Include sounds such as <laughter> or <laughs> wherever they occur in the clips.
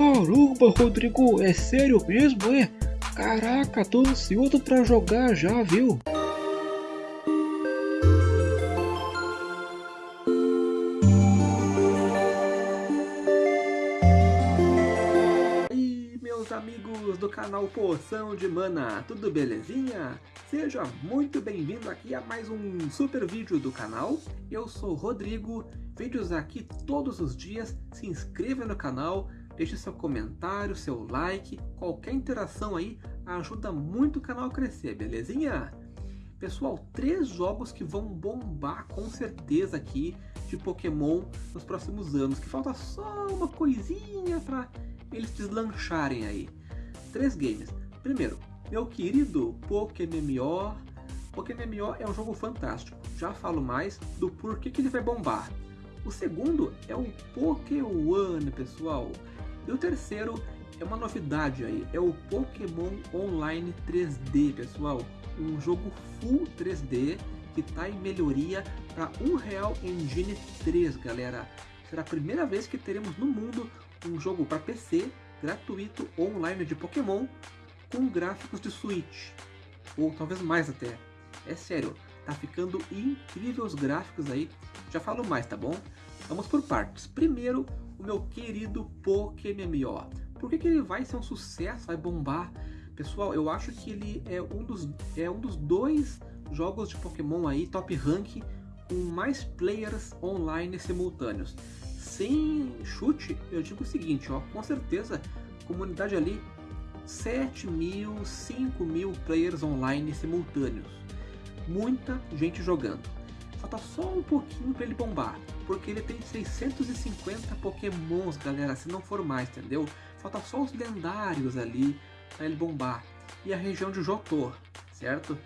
Caramba, Rodrigo, é sério mesmo, é? Caraca, tô ansioso pra jogar já, viu? E meus amigos do canal Poção de Mana, tudo belezinha? Seja muito bem-vindo aqui a mais um super vídeo do canal. Eu sou Rodrigo, vídeos aqui todos os dias, se inscreva no canal, deixe seu comentário, seu like, qualquer interação aí ajuda muito o canal a crescer, belezinha? Pessoal, três jogos que vão bombar com certeza aqui de Pokémon nos próximos anos, que falta só uma coisinha para eles deslancharem aí. Três games. Primeiro, meu querido PokéMMO. PokéMMO é um jogo fantástico, já falo mais do porquê que ele vai bombar. O segundo é o Pokéone, pessoal. E o terceiro é uma novidade aí, é o Pokémon Online 3D, pessoal. Um jogo full 3D que está em melhoria para Unreal Engine 3, galera. Será a primeira vez que teremos no mundo um jogo para PC gratuito online de Pokémon com gráficos de Switch, ou talvez mais até. É sério, tá ficando incrível os gráficos aí. Já falo mais, tá bom? Vamos por partes. Primeiro, o meu querido PokéMMO. Por que, que ele vai ser um sucesso, vai bombar? Pessoal, eu acho que ele é um dos, é um dos dois jogos de Pokémon aí, top rank, com mais players online simultâneos. Sem chute, eu digo o seguinte, ó, com certeza, comunidade ali, 7 mil, 5 mil players online simultâneos. Muita gente jogando. Falta só um pouquinho para ele bombar, porque ele tem 650 pokémons, galera, se não for mais, entendeu? Falta só os lendários ali para ele bombar. E a região de Jotor, certo?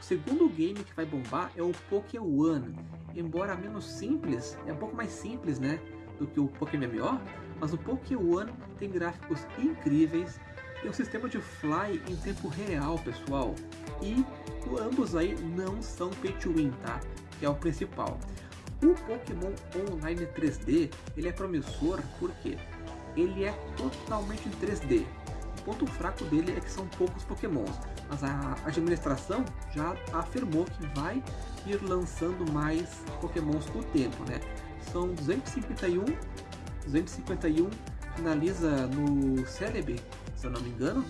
O segundo game que vai bombar é o Pokéone. Embora menos simples, é um pouco mais simples, né? Do que o Pokémon mas o Pokéone tem gráficos incríveis, tem um sistema de fly em tempo real, pessoal. E ambos aí não são pay to win, tá? Que é o principal. O Pokémon Online 3D, ele é promissor porque ele é totalmente em 3D. O ponto fraco dele é que são poucos pokémons, mas a administração já afirmou que vai ir lançando mais pokémons com o tempo, né? São 251, 251 finaliza no Celebi, se eu não me engano,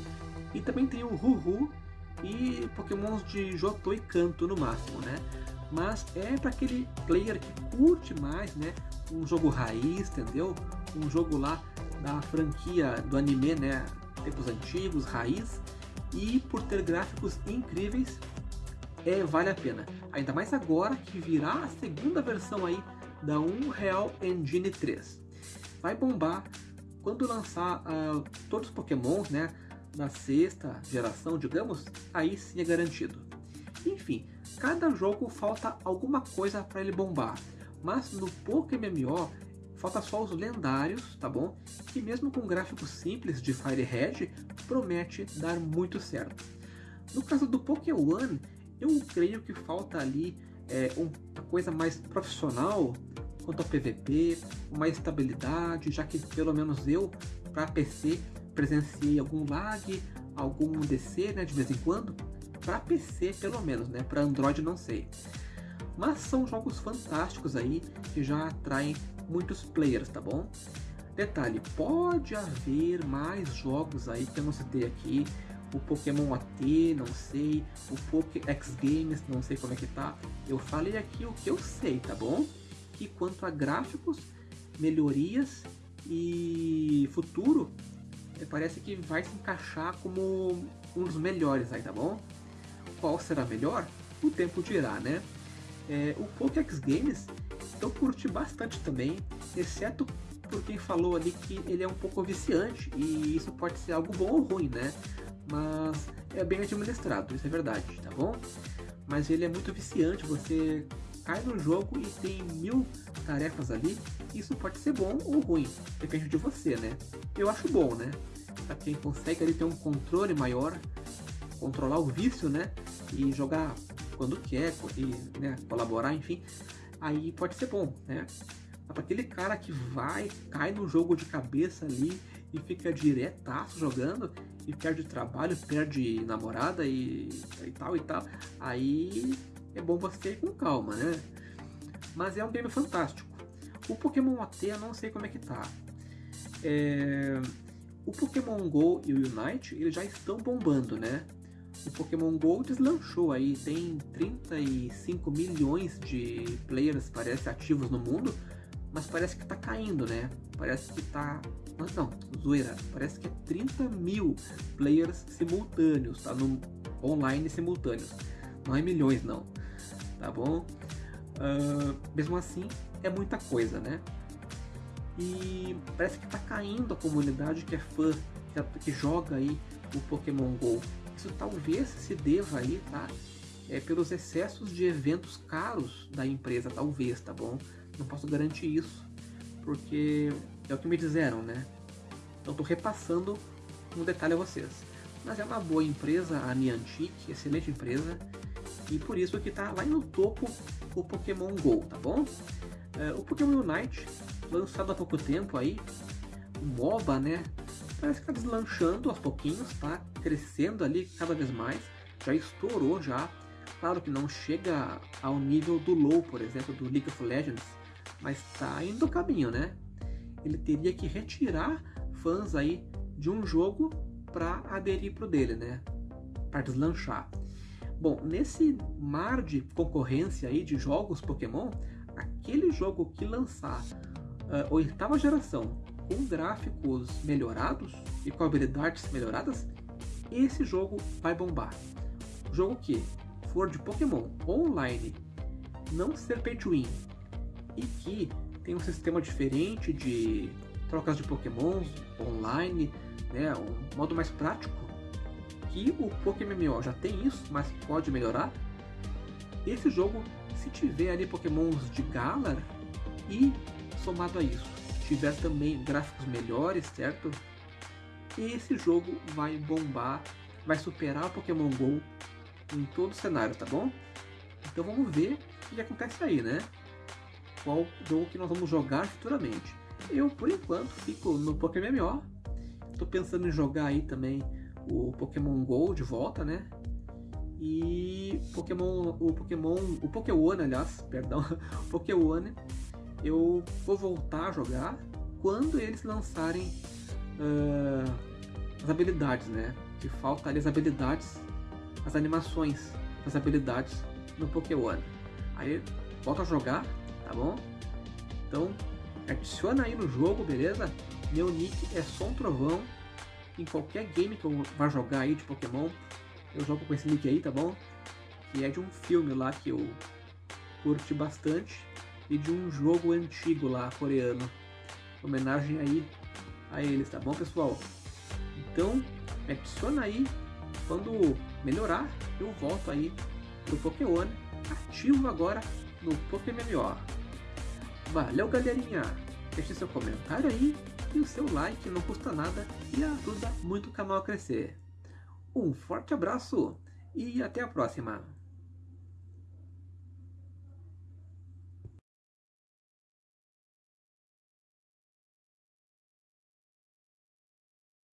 e também tem o Ruhu e pokémons de Jotô e Canto no máximo, né? Mas é para aquele player que curte mais, né? Um jogo raiz, entendeu? Um jogo lá da franquia do anime, né? Tempos antigos, raiz. E por ter gráficos incríveis, é, vale a pena. Ainda mais agora que virá a segunda versão aí da Unreal Engine 3. Vai bombar quando lançar uh, todos os pokémons, né? Na sexta geração, digamos, aí sim é garantido. Enfim, cada jogo falta alguma coisa para ele bombar. Mas no PokéMMO Falta só os lendários, tá bom? Que mesmo com gráficos simples de Fire Red, promete dar muito certo. No caso do Pokémon, eu creio que falta ali é, uma coisa mais profissional quanto ao PVP, uma estabilidade, já que pelo menos eu, para PC, presenciei algum lag, algum DC né, de vez em quando. Para PC pelo menos, né? Para Android não sei. Mas são jogos fantásticos aí que já atraem muitos players, tá bom? Detalhe, pode haver mais jogos aí que eu não citei aqui, o Pokémon AT, não sei, o Poké X Games, não sei como é que tá. Eu falei aqui o que eu sei, tá bom? Que quanto a gráficos, melhorias e futuro, parece que vai se encaixar como um dos melhores aí, tá bom? Qual será melhor? O tempo dirá, né? É, o Pokéx Games eu curti bastante também, exceto por quem falou ali que ele é um pouco viciante e isso pode ser algo bom ou ruim, né? Mas é bem administrado, isso é verdade, tá bom? Mas ele é muito viciante, você cai no jogo e tem mil tarefas ali, isso pode ser bom ou ruim, depende de você, né? Eu acho bom, né? Pra quem consegue ali ter um controle maior, controlar o vício, né? E jogar quando quer, e, né, colaborar, enfim, aí pode ser bom, né? Para aquele cara que vai, cai no jogo de cabeça ali e fica diretaço jogando e perde trabalho, perde namorada e, e tal e tal, aí é bom você ir com calma, né? Mas é um game fantástico. O Pokémon OT eu não sei como é que tá. É... O Pokémon GO e o Unite eles já estão bombando, né? O Pokémon GO deslanchou aí, tem 35 milhões de players, parece, ativos no mundo, mas parece que tá caindo, né? Parece que tá... Não, não, zoeira, parece que é 30 mil players simultâneos, tá? No online simultâneos, não é milhões não, tá bom? Uh, mesmo assim, é muita coisa, né? E parece que tá caindo a comunidade que é fã, que, que joga aí o Pokémon GO. Isso talvez se deva aí, tá? É, pelos excessos de eventos caros da empresa, talvez, tá bom? Não posso garantir isso, porque é o que me disseram, né? Então tô repassando um detalhe a vocês. Mas é uma boa empresa, a Niantic, excelente empresa, e por isso que tá lá no topo o Pokémon GO, tá bom? É, o Pokémon Unite, lançado há pouco tempo aí, o MOBA, né? Parece que tá deslanchando aos pouquinhos, tá? Crescendo ali cada vez mais, já estourou já. Claro que não chega ao nível do LoL, por exemplo, do League of Legends, mas tá indo o caminho, né? Ele teria que retirar fãs aí de um jogo para aderir pro dele, né? Para deslanchar. Bom, nesse mar de concorrência aí de jogos Pokémon, aquele jogo que lançar uh, oitava geração com gráficos melhorados e com habilidades melhoradas, esse jogo vai bombar. Jogo que for de Pokémon online, não ser pay to win e que tem um sistema diferente de trocas de Pokémons online, né, um modo mais prático que o Pokémon já tem isso, mas pode melhorar. Esse jogo, se tiver ali Pokémons de Galar e somado a isso, tiver também gráficos melhores, certo? Esse jogo vai bombar, vai superar o Pokémon GO em todo o cenário, tá bom? Então vamos ver o que acontece aí, né? Qual jogo que nós vamos jogar futuramente. Eu, por enquanto, fico no Pokémon MMO. Tô pensando em jogar aí também o Pokémon GO de volta, né? E Pokémon, o Pokémon, o Pokémon, aliás, <laughs> perdão, o Pokémon, eu vou voltar a jogar quando eles lançarem uh, as habilidades, né? Que falta ali as habilidades, as animações das habilidades no Pokémon. Aí volta a jogar, tá bom? Então adiciona aí no jogo, beleza? Meu nick é Som Trovão em qualquer game que eu vá jogar aí de Pokémon, eu jogo com esse nick aí, tá bom? Que é de um filme lá que eu curti bastante e de um jogo antigo lá, coreano. Homenagem aí a eles, tá bom, pessoal? Então, adiciona aí. Quando melhorar, eu volto aí pro Pokémon ativo agora no Pokémon. Valeu, galerinha! Deixe seu comentário aí e o seu like não custa nada e ajuda muito o canal a crescer. Um forte abraço e até a próxima!